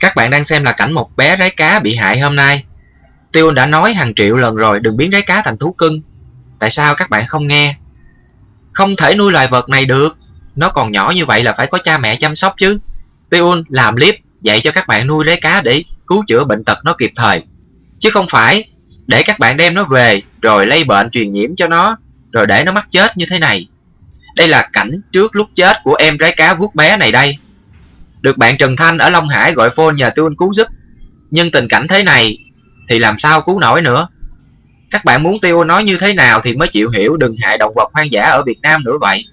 Các bạn đang xem là cảnh một bé rái cá bị hại hôm nay. Tiêu đã nói hàng triệu lần rồi đừng biến rái cá thành thú cưng. Tại sao các bạn không nghe? Không thể nuôi loài vật này được. Nó còn nhỏ như vậy là phải có cha mẹ chăm sóc chứ. Tiêu làm clip dạy cho các bạn nuôi rái cá để cứu chữa bệnh tật nó kịp thời. Chứ không phải để các bạn đem nó về rồi lây bệnh truyền nhiễm cho nó, rồi để nó mắc chết như thế này. Đây là cảnh trước lúc chết của em rái cá vuốt bé này đây. Được bạn Trần Thanh ở Long Hải gọi phone nhờ Tiêu cứu giúp. Nhưng tình cảnh thế này thì làm sao cứu nổi nữa. Các bạn muốn Tiêu nói như thế nào thì mới chịu hiểu đừng hại động vật hoang dã ở Việt Nam nữa vậy.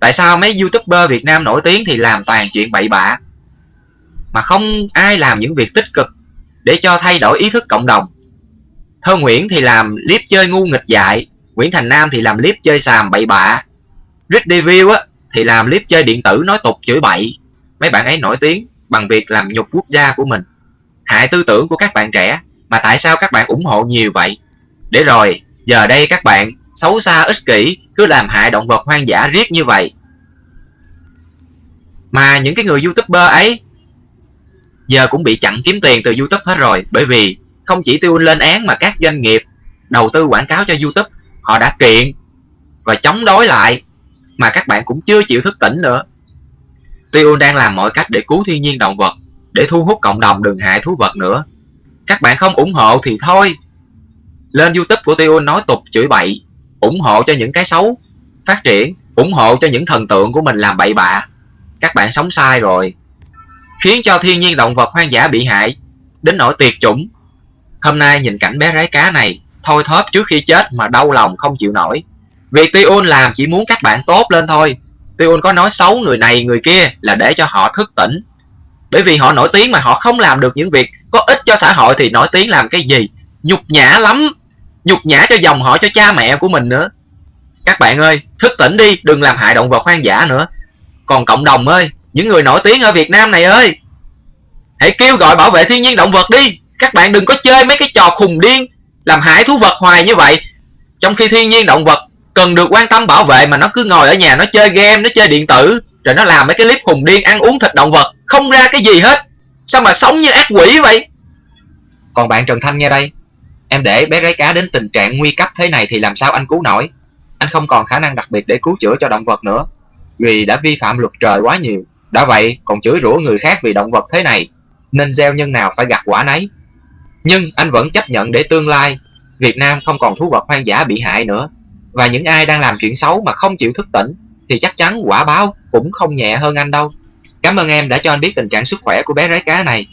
Tại sao mấy youtuber Việt Nam nổi tiếng thì làm toàn chuyện bậy bạ mà không ai làm những việc tích cực để cho thay đổi ý thức cộng đồng. Thơ Nguyễn thì làm clip chơi ngu nghịch dại, Nguyễn Thành Nam thì làm clip chơi xàm bậy bạ. Rick Deville á thì làm clip chơi điện tử nói tục chửi bậy. Mấy bạn ấy nổi tiếng bằng việc làm nhục quốc gia của mình. Hại tư tưởng của các bạn trẻ mà tại sao các bạn ủng hộ nhiều vậy? Để rồi, giờ đây các bạn xấu xa ích kỷ cứ làm hại động vật hoang dã riết như vậy. Mà những cái người youtuber ấy giờ cũng bị chặn kiếm tiền từ youtube hết rồi bởi vì không chỉ tiêu lên án mà các doanh nghiệp đầu tư quảng cáo cho youtube họ đã kiện và chống đối lại mà các bạn cũng chưa chịu thức tỉnh nữa tiêu đang làm mọi cách để cứu thiên nhiên động vật, để thu hút cộng đồng đừng hại thú vật nữa. Các bạn không ủng hộ thì thôi. Lên youtube của tiêu nói tục chửi bậy, ủng hộ cho những cái xấu. Phát triển, ủng hộ cho những thần tượng của mình làm bậy bạ. Các bạn sống sai rồi. Khiến cho thiên nhiên động vật hoang dã bị hại, đến nỗi tuyệt chủng. Hôm nay nhìn cảnh bé rái cá này thôi thóp trước khi chết mà đau lòng không chịu nổi. Việc Tiun làm chỉ muốn các bạn tốt lên thôi. Tiun có nói xấu người này người kia là để cho họ thức tỉnh. Bởi vì họ nổi tiếng mà, họ không làm được những việc có ích cho xã hội thì nổi tiếng làm cái gì? Nhục nhã lắm. Nhục nhã cho dòng họ, cho cha mẹ của mình nữa. Các bạn ơi, thức tỉnh đi, đừng làm hại động vật hoang dã nữa. Còn cộng đồng ơi, những người nổi tiếng ở Việt Nam này ơi, hãy kêu gọi bảo vệ thiên nhiên động vật đi. Các bạn đừng có chơi mấy cái trò khùng điên, làm hại thú vật hoài như vậy. Trong khi thiên nhiên động vật cần được quan tâm bảo vệ mà nó cứ ngồi ở nhà nó chơi game, nó chơi điện tử, rồi nó làm mấy cái clip khùng điên, ăn uống thịt động vật, không ra cái gì hết. Sao mà sống như ác quỷ vậy? Còn bạn Trần Thanh nghe đây, em để bé gái cá đến tình trạng nguy cấp thế này thì làm sao anh cứu nổi? Anh không còn khả năng đặc biệt để cứu chữa cho động vật nữa, vì đã vi phạm luật trời quá nhiều. Đã vậy, còn chửi rủa người khác vì động vật thế này, Nên gieo nhân nào phải gặt quả nấy. Nhưng anh vẫn chấp nhận để tương lai, Việt Nam không còn thú vật hoang dã bị hại nữa. Và những ai đang làm chuyện xấu mà không chịu thức tỉnh, Thì chắc chắn quả báo cũng không nhẹ hơn anh đâu. Cảm ơn em đã cho anh biết tình trạng sức khỏe của bé rái cá này.